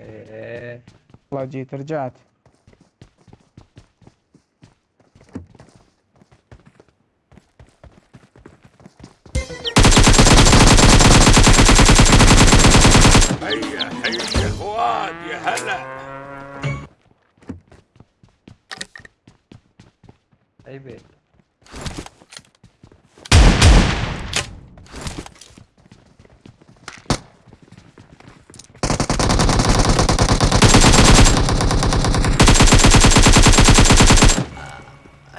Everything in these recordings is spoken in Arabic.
إيه. والله جيت رجعت. هيا هيا يا هلا اي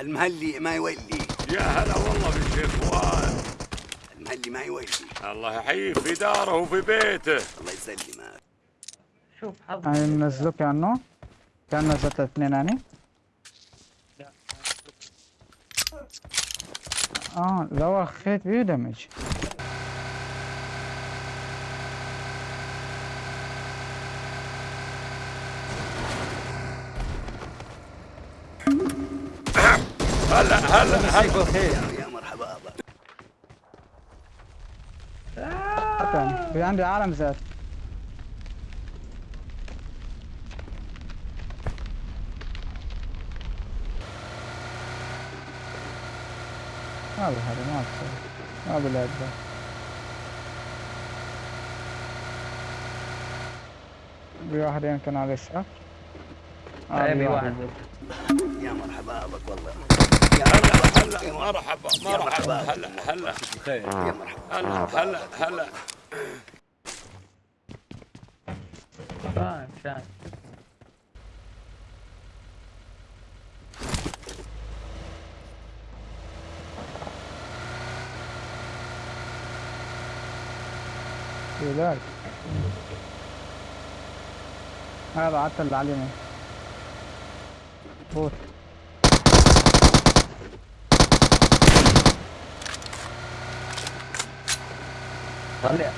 المهلي ما يولي. يا هلا والله بالشيخ فؤاد. المهلي ما يولي. الله يحييه في داره وفي بيته. الله يسلمك. شوف حظ يعني ننزلوك عنه كأن نزلت اثنين يعني؟ آه لو اخذت بيه دمج. هلا هلا هلا. يا مرحبا في عندي عالم زاد. ما بالهذا ما بصير ما ده. في واحد يمكن على اليسار آه، بي واحد. يا مرحبا بك والله. هلا مرحبا هلا مرحبا هلا هلا يا مرحبا هلا هلا هلا فاهم في ذلك هذا اللي على اليمين طلع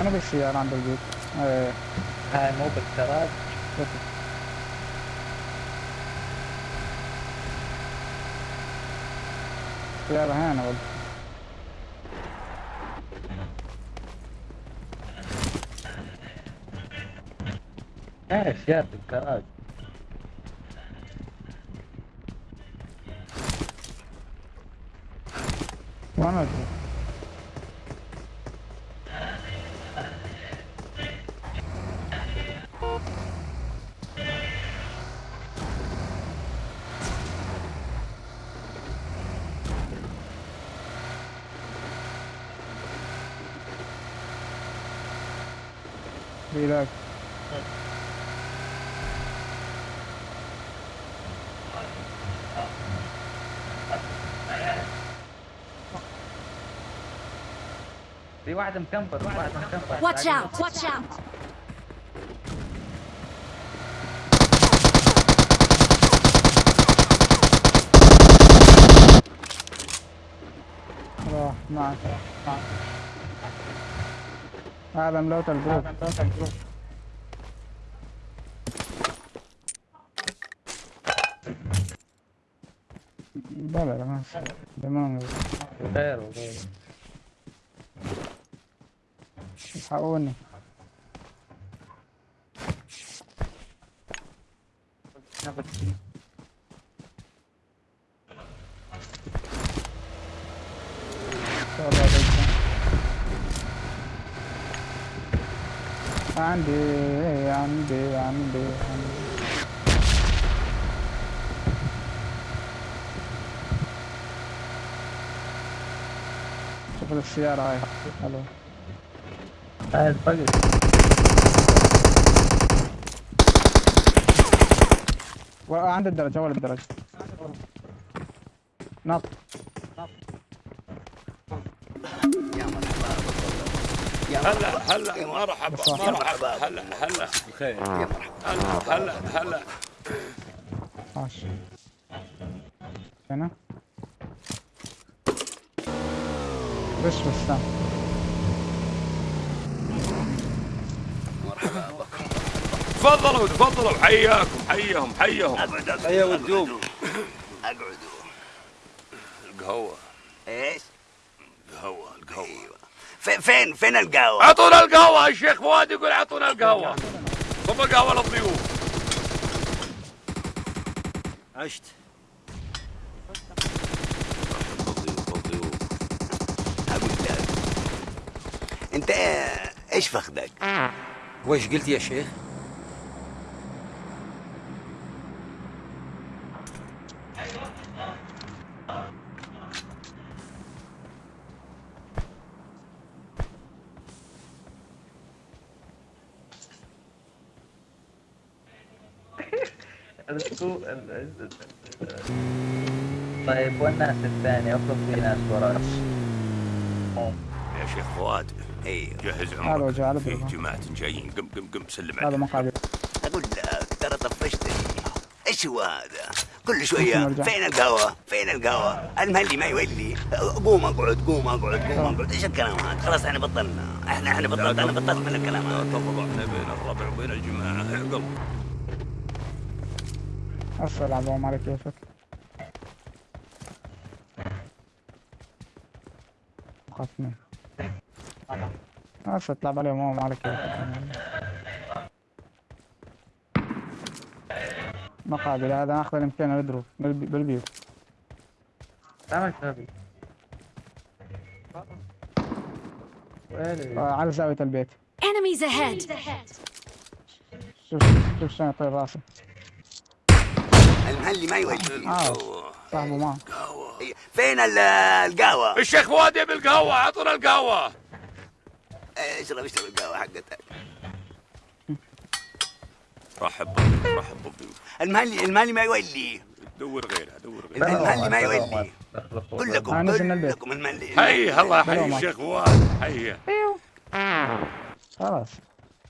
أنا بالسيارة عند البيت إيه هاي مو بالكراج سيارة هنا والله هاي اشياء بالكراج وأنا أدري. Be back. Watch out! Watch out! Oh, nice. nice. هذا ملوت الجروب لا لا ما. دمام غير وغير الحقوني والله عندي عندي عندي عندي. شوف السيارة هاي. حلو هاي الفقر عند الدرج أول الدرج. نط. يا هلا هلا مرحبا مرحبا. هلا هلا. بخير. آه. يا مرحبا. هلا هلا ماشي. هنا بس بس مرحبا بكم تفضلوا تفضلوا. حياكم حيهم حيهم حيا أيوه ودوم اقعدوا القهوة. إيش؟ فين فين القهوة؟ اعطونا القهوة الشيخ فؤاد يقول اعطونا القهوة صب القهوة للضيوف عشت أنت إيش فخدك؟ وش قلت يا شيخ؟ طيب والناس الثانية افرض في ناس وراك يا شيخ فؤاد أيوه جهز هذا عمرك في. جماعة جايين قم قم قم سلم هذا عليهم مقابل أقول لك ترى طفشتني إيش هو هذا؟ كل شوية نرجع. فين القهوه؟ فين القهوه؟ المهلي ما يولي قوم اقعد قوم اقعد قوم اقعد إيش الكلام هذا؟ خلاص إحنا بطلنا إحنا إحنا بطلت أنا بطلت من الكلام لا هذا تفضحنا بين الربع وبين الجماعة اعقل أسفل عبهم على كيفك خصني هسه تلعب عليهم هم على كيفك مقابل هذا ناخذ الإمكان بالبي- بالبيوت تعمل وين آه، على زاوية البيت. Enemies ahead! شوف شوف شلون يطير راسه. المهلي ما يولي آه صاحبه معه إيه، فين ال- القهوة؟ الشيخ فؤاد يبي القهوة اعطونا القهوة. إيه، اشرب اشرب القهوه حقتك؟ رحب رحب بالضيوف المهلي المهلي ما يولي. دور غيرها دور غيرها المهلي ما يولي. كلكم آه، نزل من البيت. كلكم المهلي حي الله. يحيي الشيخ فؤاد حيه خلاص.